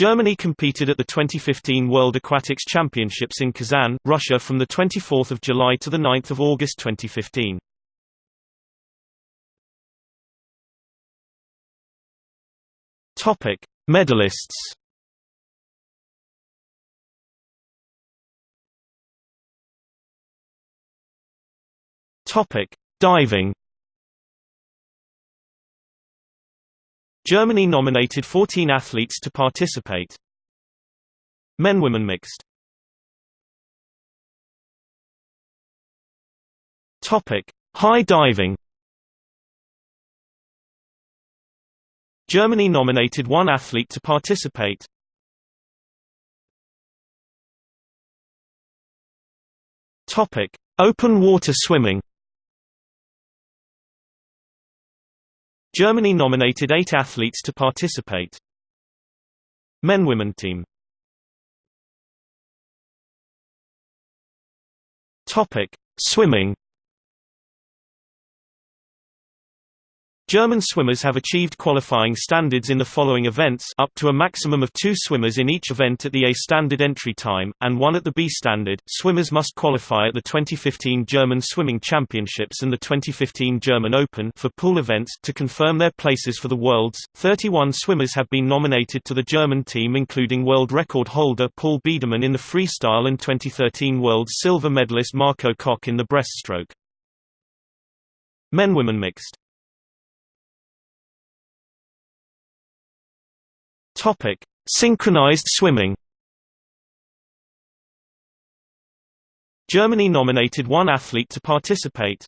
Germany competed at the 2015 World Aquatics Championships in Kazan, Russia from 24 July to 9 August 2015. Topic: Medalists. Topic: Diving. Germany nominated 14 athletes to participate. Men-women mixed. Topic: High diving. Germany nominated one athlete to participate. Topic: Open water swimming. Germany nominated eight athletes to participate. Men-women team. Topic: Swimming. German swimmers have achieved qualifying standards in the following events up to a maximum of two swimmers in each event at the A standard entry time, and one at the B standard. Swimmers must qualify at the 2015 German Swimming Championships and the 2015 German Open for pool events to confirm their places for the Worlds. 31 swimmers have been nominated to the German team including world record holder Paul Biedermann in the freestyle and 2013 world silver medalist Marco Koch in the breaststroke. Men-women mixed Topic: Synchronized swimming. Germany nominated one athlete to participate.